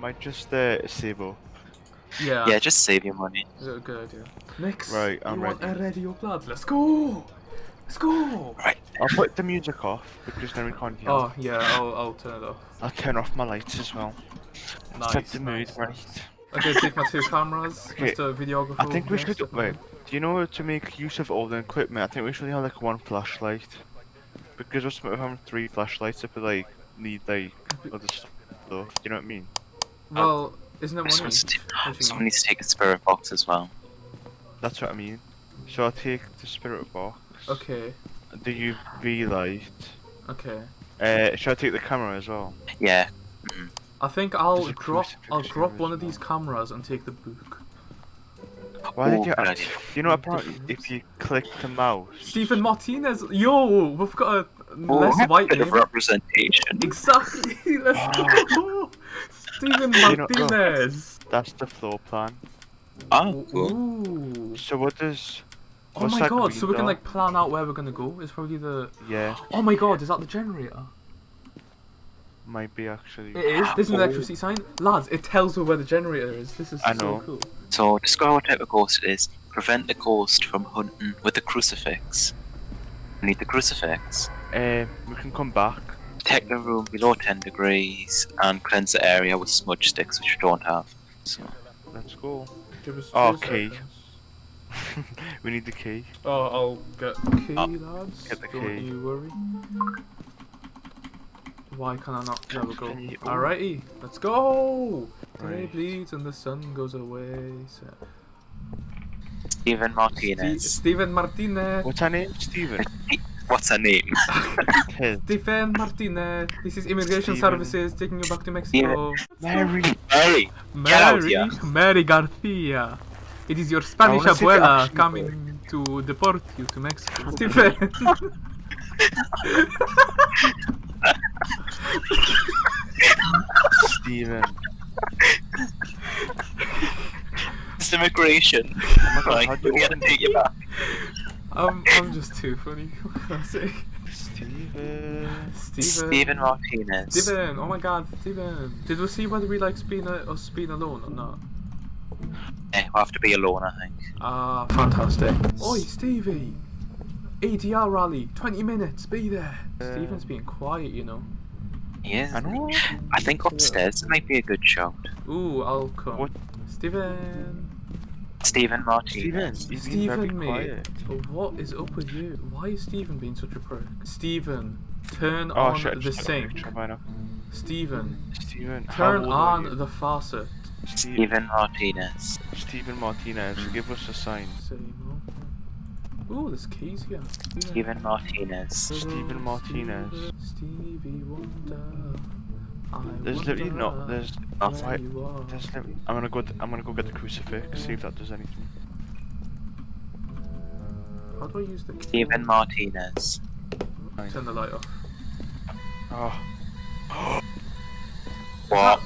might just uh, save up. Yeah. Yeah, just save your money. Is that a good idea? Next. Right, I'm you want ready. a radio blood? Let's go. Let's go. Right. I'll put the music off because then we can't hear. Oh yeah, I'll I'll turn it off. I'll turn off my lights as well. Nice. Set the mood nice, right. nice. Okay, take my two cameras. Okay, Mr. Videographer. I think we should wait. Do you know to make use of all the equipment? I think we should have like one flashlight. Because what's the point of having three flashlights if we like need like other stuff? Do you know what I mean? Well, isn't it Someone money? needs to, As you someone needs to take a spirit box as well. That's what I mean. So I'll take the spirit box. Okay. The UV light. Okay. Uh, should I take the camera as well? Yeah. I think I'll There's drop I'll drop one as of these cameras and take the book. Why Oh, did you? good idea. You know apparently if you click the mouse. Stephen Martinez. Yo, we've got a Oh, less white bit name. of representation. Exactly. Let's go. Stephen You know- oh. Martinez. That's the floor plan. Oh, cool. Ooh. So what does? Oh my god, so we can like plan out where we're gonna go. It's probably the. Yeah, Oh my god, is that the generator? might be actually. It is. There's an Oh. electricity sign. Lads, it tells me where the generator is. This is I so know. cool. So, describe what type of ghost it is. Prevent the ghost from hunting with the crucifix. We need the crucifix. Uh, we can come back. Protect the room below 10 degrees and cleanse the area with smudge sticks, which we don't have. So, Let's go. Give us Oh, two key. we need the key. Oh, I'll get the key, Oh, lads. get the Don't key. you worry. Why can I not? There we go. Alrighty, let's go! Day bleeds and the sun goes away. So. Stephen Ste- Martinez. Steven Martinez. What's her name? Steven. What's her name? Ted. Stephen Martinez. This is Immigration Steven. Services taking you back to Mexico. Mary. Mary! Mary, here. Mary Garcia. It is your Spanish wanna see the abuela action coming to deport you to Mexico. Stephen. Steven. It's immigration. Oh my god, Right, how do we gotta take you back. I'm, I'm just too funny. What can I say? Steven. Steven. Stephen Martinez. Steven. Oh my god, Steven. Did we see whether we like being, a, us being alone or not? Eh, we'll have to be alone, I think. Ah, fantastic. Oi, Stevie. ADR rally, 20 minutes, be there. Uh, Steven's being quiet, you know. He is. I know. I think upstairs might be a good shout. Ooh, I'll come. What? Steven. Stephen Steven. Martinez. He's been very Steven, mate. quiet. What is up with you? Why is Stephen being such a prick? Stephen, turn Oh on shit, the just sink. picture, why not? Steven, Steven. how turn on the faucet. Stephen Martinez. Stephen Martinez, give us a sign. Ooh, there's keys here. Stephen Martinez. Stephen Martinez. Stevie Wonder. I There's literally wonder not. There's. Oh, where why- There's I'm gonna go. I'm gonna go get the crucifix. See if that does anything. How do I use the key? Stephen Martinez. Turn the light off. Oh. What?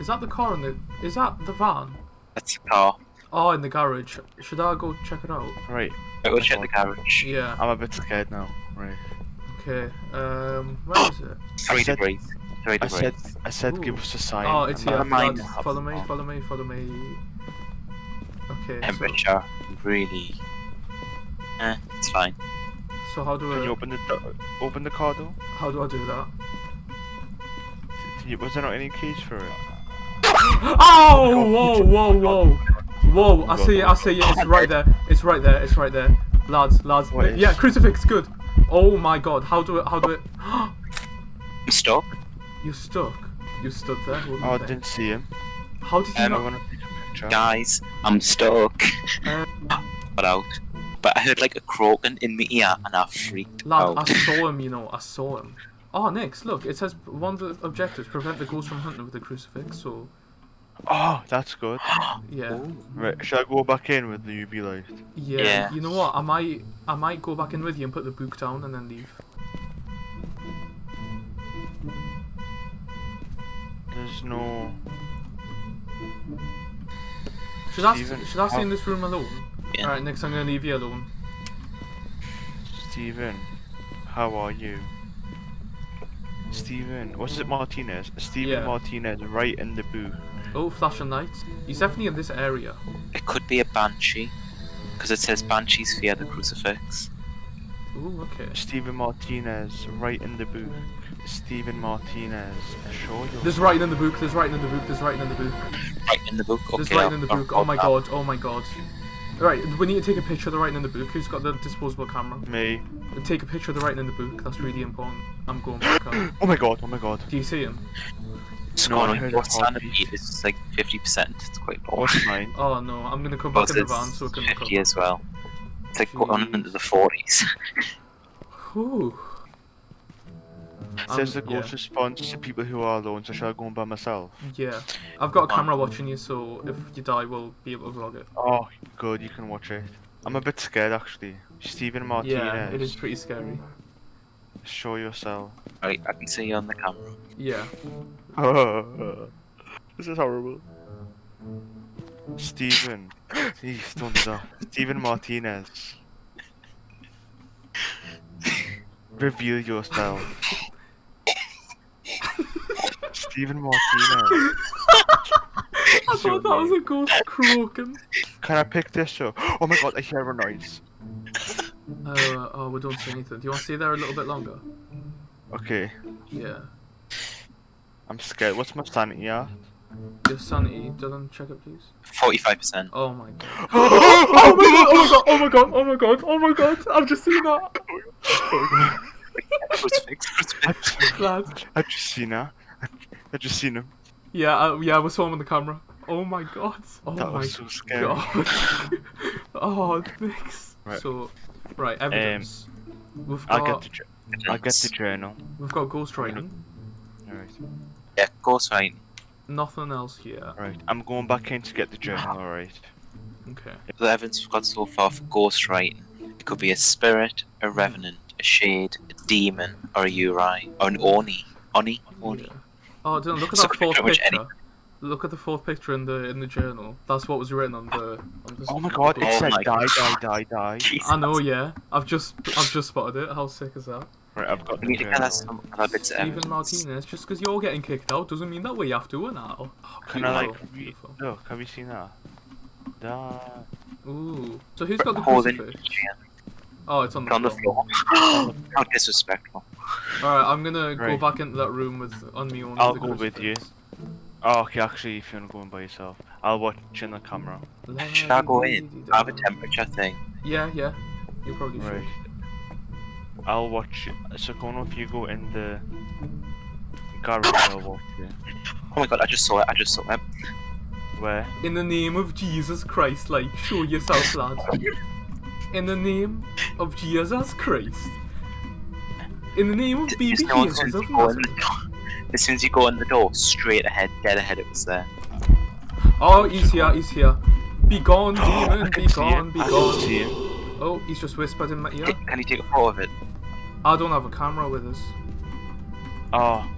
Is that the car in the? Is that the van? That's the car. Oh, in the garage. Should I go check it out? Right. I go check the garage. Yeah. I'm a bit scared now. Right. Okay. Um, where is it? Three said- degrees. Three I degrees. said. I said give us a sign. Oh, it's here. that- mind. Follow me. Follow me. Follow me. Okay. So, Temperature. Really. Eh, it's fine. so how do Can you open the do- open the car door? How do I do that? You, was there not any keys for it? Oh! Whoa! Whoa! Whoa! Whoa! I see it. I see it. It's right there. It's right there. It's right there. Lads, lads. What is- Yeah, crucifix. Good. Oh my God! How do it? How do it? I'm stuck. You stuck. You stood there. holding Oh, I there. didn't see him. How did you Um, not? want to take a picture. Guys, I'm stuck. Uh, Got out. But I heard like a croaking in my ear and I freaked Lad, out. I saw him, you know, I saw him. Oh, next, look, it says one of the objectives prevent the ghost from hunting with the crucifix, so, Oh, that's good. yeah. Right, should I go back in with the UV light? yeah. Yeah. You know what, I might, I might go back in with you and put the book down and then leave. There's no. Should I, Steven, should I stay in this room alone? Yeah. Alright, next I'm gonna leave you alone. Steven, how are you? Stephen, what's it, Martinez? Stephen Yeah. Martinez, right in the booth. Oh, flash flashing lights. He's definitely in this area. It could be a banshee, because it says banshees fear the crucifix. Ooh, okay. Stephen Martinez, right in the booth. Stephen Martinez, show your. There's writing in the book. There's writing in the book. There's writing in the book. Right in the book. Okay, There's writing in the book. Oh my god. Oh my god. Right, we need to take a picture of the writing in the book. Who's got the disposable camera? Me. Take a picture of the writing in the book. That's really important. I'm going back up. Oh my god, oh my god. Do you see him? It's No, going I on heard your a standard is like 50%. It's quite low. What's mine? Oh no, I'm gonna come back in the it's van so we can look 50 up. as well. It's like going Jeez. into the 40s. Whew. It says Um, the ghost yeah. responds to people who are alone, so shall I go on by myself? Yeah. I've got a camera watching you, so if you die, we'll be able to vlog it. Oh, good, you can watch it. I'm a bit scared actually. Stephen Martinez, Yeah, it is pretty scary. show yourself. right, I can see you on the camera. Yeah. this is horrible. Stephen, please don't do that. Stephen Martinez. Reveal yourself. Stephen Martinez. I thought that was a ghost croaking. Can I pick this up? Oh my god, I hear a noise. Uh, oh, we don't see anything. Do you want to stay there a little bit longer? Okay, Yeah. I'm scared. What's my sanity at? Your sanity, Dylan, check it please. 45%. Oh my god. oh my god, oh my god, oh my god, oh my god, I've just seen that. Crucifix, crucifix. Lad. I just seen her. I just seen him. Yeah, uh, yeah, we saw him on the camera. Oh my god. Oh That my was so scary. god. oh, thanks. Right. So, right, evidence. we've I'll got get the. I'll get the journal. we've got ghost writing. Alright. Yeah, ghost right. Nothing else here. Alright. I'm going back in to get the journal, alright. Okay. The evidence we've got so far for ghost writing. It could be a spirit, a revenant, a shade, a demon, or a Yurei, or an Oni. Oni? Oni. Yeah. Oh, Dylan, look at So that fourth picture. any- Look at the fourth picture in the in the journal. That's what was written on the. On the Oh my god, it Oh said my die, God. die, die, die. Jesus. I know, yeah. I've just I've just spotted it. How sick is that? Right, I've got We the need to journal. gather some other bits of Stephen. Martinez, just because you're getting kicked out doesn't mean that we have to now. Oh, Can I like beautiful, re- beautiful. look? Have you seen that? That. Ooh. So who's got the Holding crucifix? Ian Oh, it's on the on the floor. floor. How disrespectful. Alright, I'm gonna go back into that room with on me own. I'll go with you. Oh, okay, actually, if you wanna go in by yourself, I'll watch in the camera. Should I go in? I have a temperature thing. Yeah, yeah. You probably should. Right. I'll watch. So, Kono, if you go in the garage, I'll watch you. Oh my god, I just saw it, I just saw it. Where? In the name of Jesus Christ, like, show yourself, lad. In the name of Jesus Christ. In the name of baby Just know as Jesus soon as of you go in the Nazareth. as soon as you go in the door, straight ahead, dead ahead, it was there. Oh, he's here, he's here. Be gone, demon, be gone, be gone. Oh, he's just whispered in my ear. Can, you take a photo of it? I don't have a camera with us. Oh.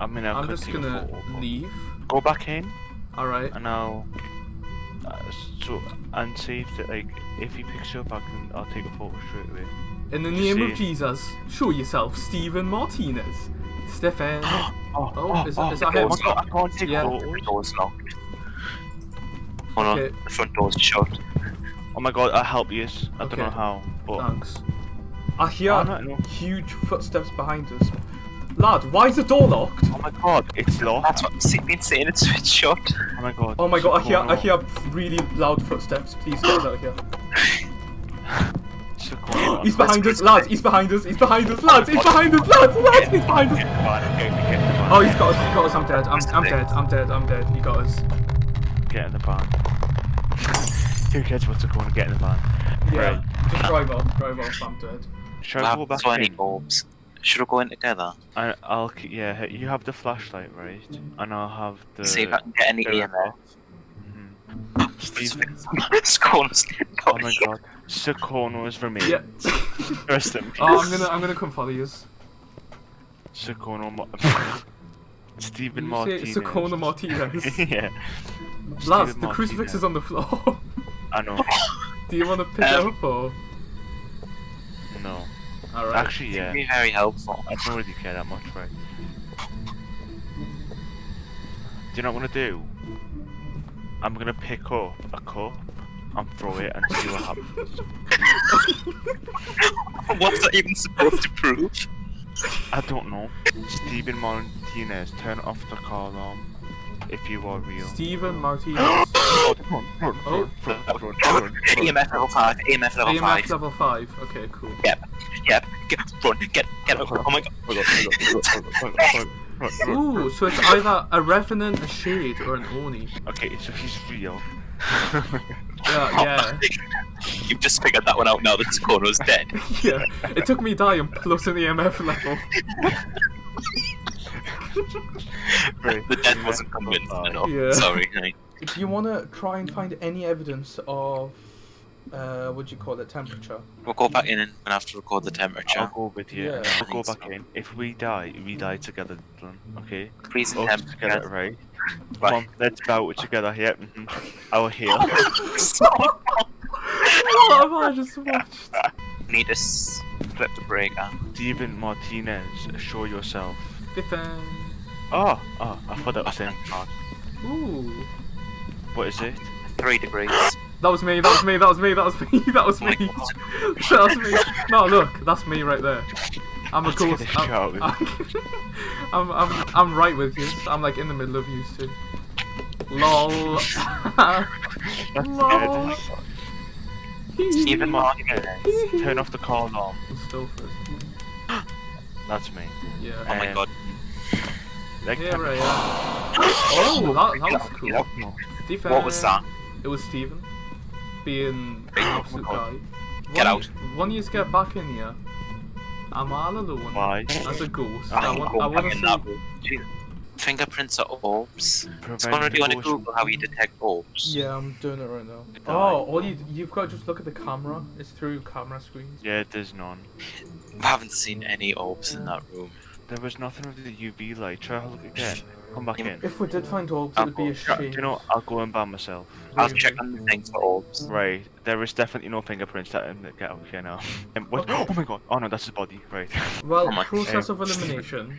I mean, I I'm just gonna leave. Go back in, Alright. and I'll. Uh, so, and see if the, like if he picks you up, I can. I'll take a photo straight away. In the Just name of. Jesus, show yourself, Stephen Martinez. Stefan. Oh, Oh, is that- is that oh him? I can't take Yeah. The photos. door's locked. Oh no, Okay. the front door's shut. Oh my god, I'll help you. I don't know how, but. Thanks. I hear Oh, no, no. huge footsteps behind us. Lad, why is the door locked? Oh my god, it's locked. That's what I've been saying, it's, it's shut. Oh my god. Oh my god, I hear I hear really loud footsteps. Please get out of here. He's behind us, lads, he's behind us, he's behind us, lads, he's behind us, lads, lads, he's behind us. Get in the van, okay, get in the van. Oh, he's got us, he's got us, I'm dead, I'm, I'm dead, I'm dead, I'm dead, he got us. Get in the van. Who cares what's going to get in the van? Yeah, Right. just drive off, drive off, I'm dead. Shall I I go haven't back saw any in? Orbs. Should we go in together? I, I'll, yeah, you have the flashlight, right? And I'll have the... See if I can get any the EMF. Stephen. It's going Oh my god. Socorro's remain. Yeah. Rest in peace. Oh, I'm gonna, I'm gonna come follow you. Socorro Mo- Stephen You Martinez. say Socorro Martinez. yeah. Lads, the crucifix is on the floor. I know. Do you want to pick it Um, up or? No. Alright. Actually, yeah. Be very helpful. I don't really care that much, right? Do you know what I'm gonna do? I'm gonna pick up a cup and throw it and see what happens. What's that even supposed to prove? I don't know. Stephen Martinez, turn off the car alarm if you are real. Stephen Martinez. Oh. EMF level 5, EMF level EMF 5. level 5. Okay, cool. Yep, yep, get, run, get, get, oh my god. Hold on, hold on, hold on, hold on, hold on, hold on. Ooh, so it's either a Revenant, a Shade, or an Oni. Okay, so he's real. Yeah, yeah. You've just figured that one out now that Skono's dead. yeah. It took me dying plus an EMF level. Right. The death wasn't convincing enough. Yeah. Sorry. right. Do you want to try and find any evidence of, uh, what do you call it, temperature? We'll go back in and we'll have to record the temperature. I'll temperature. go with you. Yeah. and I I'll go back so. in. If we die, we die together, Okay? Freezing Us together, temperature. right? Come Right. on, let's bow it together. Yep. mhm. Our heel. what have I just watched? Need to flip the breaker. Stephen Martinez, show yourself. Biffen. Oh, oh, I thought that was him. Ooh. What is it? Three degrees. That was me, that was me, that was me, that was me, that was Oh me. god. that was me. No, look, that's me right there. I'm a Let's ghost. this shit I'm, I'm, I'm, I'm right with you. I'm like in the middle of you two. Lol. That's Lol. good. Stephen Martinez, turn off the car alarm. That's me. Yeah. Oh my Um, god. Like, Here I. Oh, that, that was cool. Yep, no. Stephen. What was that? It was Steven Being an absolute guy. God. Get When- out. When you get back in here, I'm all alone. Why? As a ghost. I'm I I'm want, I want to see. Fingerprints are orbs. Prevent Skono, do you want to ghost Google how you detect orbs? Yeah, I'm doing it right now. Oh, all you you've got to just look at the camera. It's through camera screens. Yeah, there's none. I haven't seen any orbs in that room. There was nothing with the UV light. Try to look again. Come back in. If we did find orbs, it'd be a go- shame. you know? I'll go in by myself. I'll check on the things for orbs. Right, there is definitely no fingerprints that um, get out here now. Um, what? Oh my god! Oh no, that's his body. Right. Well, Oh my- process um, of elimination,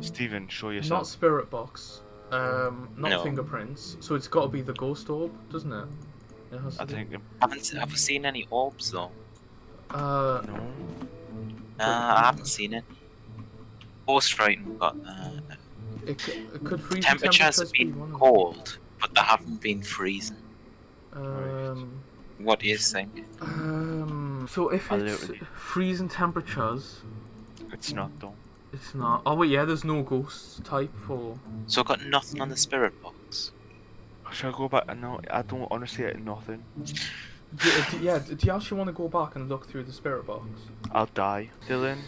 Steven, show yourself. not spirit box, um, not No. fingerprints. So it's got to be the ghost orb, doesn't it? It has I be. think. Haven't se- have we seen any orbs though? Uh, No. Nah, I haven't seen it. Ghost frightened got uh, it, c- it could freeze. the temperatures have temperatures be been one cold, but they haven't been freezing. Um, What do you think? um. So if I it's literally- freezing temperatures, It's not though. it's not. Oh wait, yeah. There's no ghost type for. So I've got nothing on the spirit box. Should I go back? No, I don't honestly get nothing. Do, do, yeah. Do you actually want to go back and look through the spirit box? I'll die. Dylan,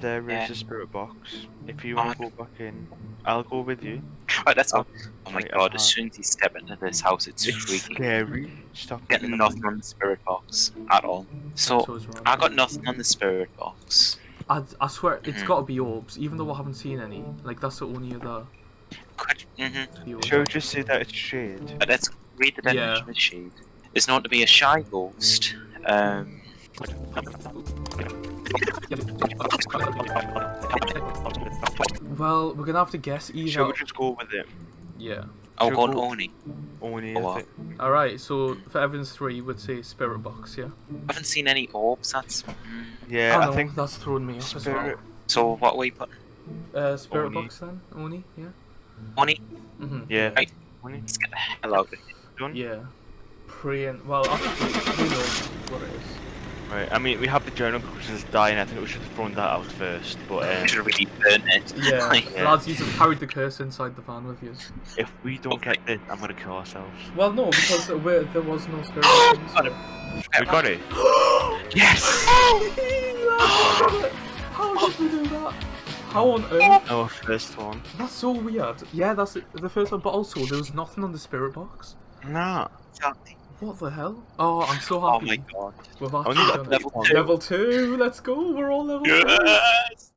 there is Yeah. a spirit box. If you Oh, want to go back in, I'll go with you. Right, let's. Oh my god, uh, as soon as you step into this house, it's, It's freaky. scary. Stop Getting looking nothing on the spirit box at all. So, So. I got nothing on the spirit box. I, I swear it's Mhm. got to be orbs, even though I haven't seen any. Like that's the only other. Could, mm-hmm. The Shall we just say that it's shade? But let's read the Yeah. definition of shade. It's known to be a shy ghost. Um, Well, we're gonna have to guess Shall either. we just go with it? Yeah. I'll go on go- Oni. Oh, wow. All right. So for Evans three, would say spirit box. Yeah. I haven't seen any orbs. That's mm. Yeah, I, I think that's throwing me off as well. spirit. so. What are we putting? Uh, spirit Oni. box then, Oni. Yeah. Oni. Mhm. Yeah. Right. Only Let's get the hell out of here. Yeah. Praying. Well, I think we know what it is. Right. I mean, we have the journal which is dying. I think we should have thrown that out first. But I um, should have really burned it. Yeah. Like, Yeah. Lads, you have carried the curse inside the van with you. if we don't get this, I'm gonna kill ourselves. Well, no, because we're, there was no spirit box. Got it. We got it. Yes. How did we do that? How on earth? Our first one. That's so weird. Yeah, that's the first one, but also there was nothing on the spirit box. Nah. Exactly. What the hell? Oh, I'm so oh happy. Oh my god. We've actually done. Level two. Level two. Let's go. We're all level two. Yes.